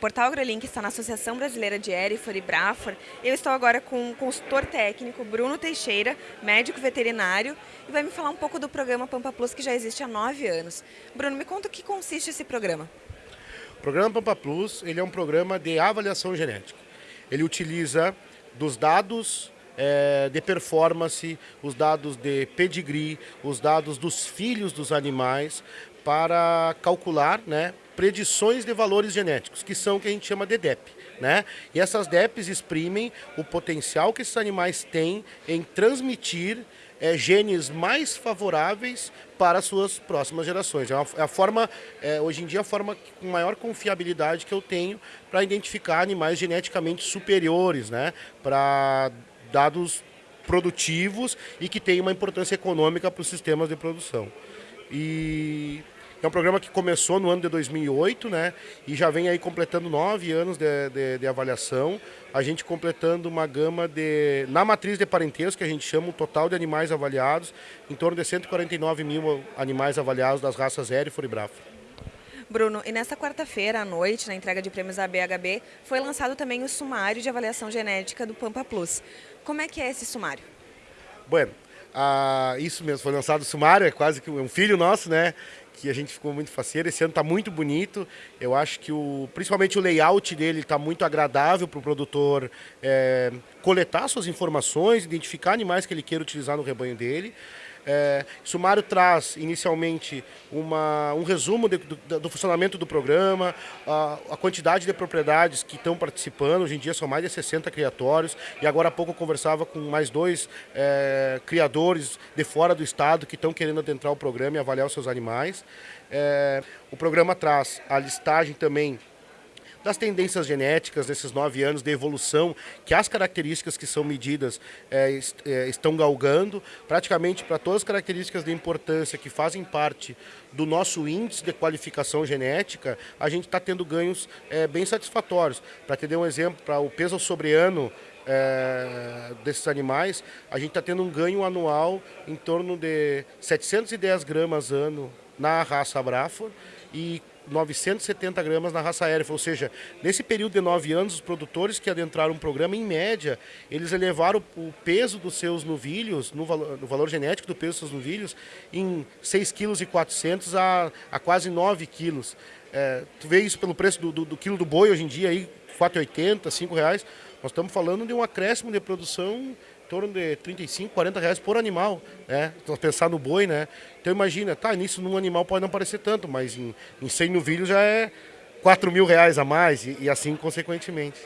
Portal AgroLink está na Associação Brasileira de Erifor e Brafor. Eu estou agora com o consultor técnico Bruno Teixeira, médico veterinário, e vai me falar um pouco do programa Pampa Plus, que já existe há nove anos. Bruno, me conta o que consiste esse programa. O programa Pampa Plus ele é um programa de avaliação genética. Ele utiliza dos dados é, de performance, os dados de pedigree, os dados dos filhos dos animais para calcular né, predições de valores genéticos, que são o que a gente chama de DEP. Né? E essas DEPs exprimem o potencial que esses animais têm em transmitir é, genes mais favoráveis para as suas próximas gerações. É, uma, é a forma, é, hoje em dia, a forma com maior confiabilidade que eu tenho para identificar animais geneticamente superiores, né? para dados produtivos e que têm uma importância econômica para os sistemas de produção. E é um programa que começou no ano de 2008, né? E já vem aí completando nove anos de, de, de, avaliação. A gente completando uma gama de... Na matriz de parentesco, que a gente chama o total de animais avaliados, em torno de 149 mil animais avaliados das raças Erifor e Brafo. Bruno, e nesta quarta-feira à noite, na entrega de prêmios da BHB, foi lançado também o sumário de avaliação genética do Pampa Plus. Como é que é esse sumário? Bueno, ah, isso mesmo, foi lançado o sumário, é quase que um filho nosso, né? Que a gente ficou muito faceiro. Esse ano está muito bonito. Eu acho que o, principalmente o layout dele está muito agradável para o produtor é, coletar suas informações, identificar animais que ele queira utilizar no rebanho dele. É, sumário traz inicialmente uma, um resumo de, do, do, funcionamento do programa, a, a, quantidade de propriedades que estão participando, hoje em dia são mais de 60 criatórios, e agora há pouco eu conversava com mais dois é, criadores de fora do estado que estão querendo adentrar o programa e avaliar os seus animais. É, o programa traz a listagem também das tendências genéticas nesses nove anos de evolução, que as características que são medidas é, é, estão galgando, praticamente para todas as características de importância que fazem parte do nosso índice de qualificação genética, a gente está tendo ganhos é, bem satisfatórios. Para ter um exemplo, para o peso sobre ano é, desses animais, a gente está tendo um ganho anual em torno de 710 gramas ano na raça Brafor e 970 gramas na raça aérea, ou seja, nesse período de nove anos, os produtores que adentraram o programa, em média, eles elevaram o peso dos seus novilhos, no valor, no valor genético do peso dos seus novilhos, em 6,4 kg a, a quase 9 quilos. É, tu vê isso pelo preço do, do, do quilo do boi hoje em dia, aí, 4,80, 5 reais. Nós estamos falando de um acréscimo de produção torno de 35, 40 reais por animal, né? Então, pensar no boi, né? Então imagina, tá, nisso num animal pode não parecer tanto, mas em, em 100 novilhos já é 4 mil reais a mais e, e assim consequentemente.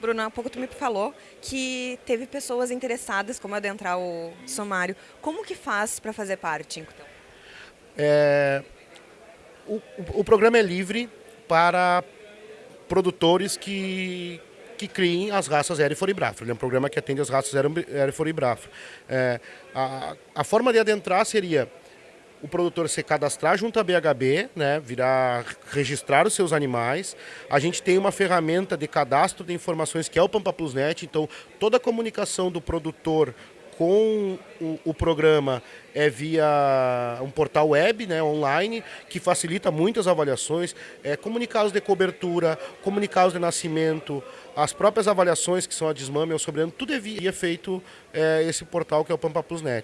Bruno, há pouco tu me falou que teve pessoas interessadas como adentrar o sumário. Como que faz para fazer parte, então? É, o, o programa é livre para produtores que, que criem as raças Erifor e Brafro. Ele é um programa que atende as raças Erifor e Brafro. É, a, a forma de adentrar seria o produtor se cadastrar junto à BHB, né, virar registrar os seus animais. A gente tem uma ferramenta de cadastro de informações que é o Pampa Plus Net, então toda a comunicação do produtor com o, o, programa é via um portal web, né, online, que facilita muitas avaliações, é, comunicados de cobertura, comunicados de nascimento, as próprias avaliações que são a desmame, o sobrando, tudo é via feito é, esse portal que é o Pampa Plus Net.